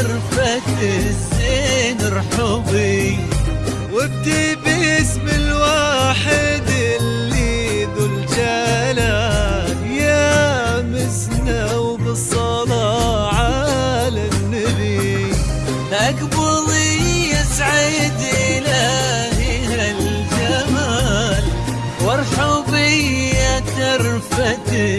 الزين رحبي. وابدي باسم الواحد اللي ذو الجلال. يا مسنا وبالصلاة على النبي. أقبلي يسعد إلهي هالجمال. وارحبي يا ترفة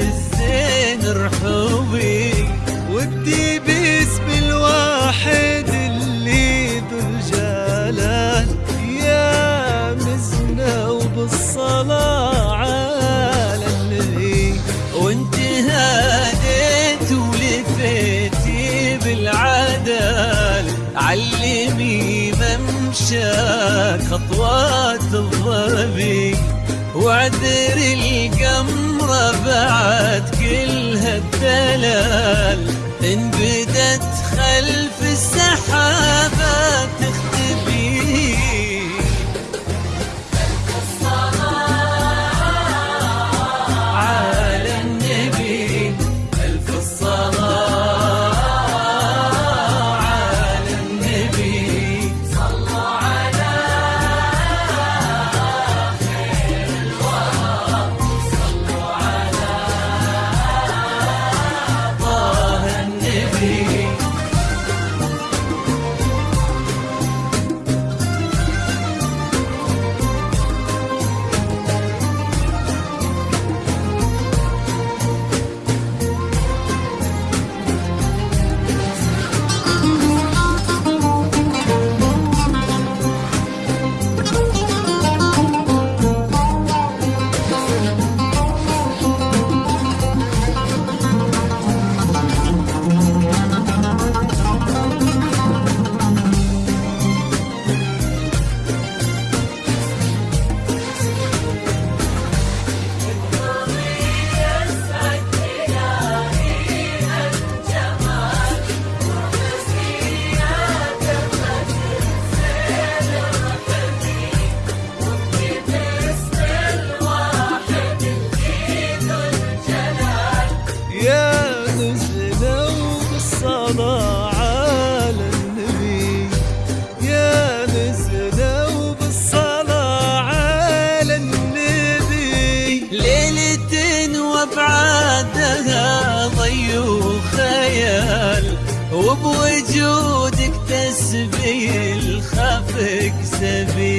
وانت ولفيتي بالعدال علمي ممشاك خطوات الضبي وعذر القمرة بعد كل هالدلال وبوجودك تسبي الخفق سبي فيها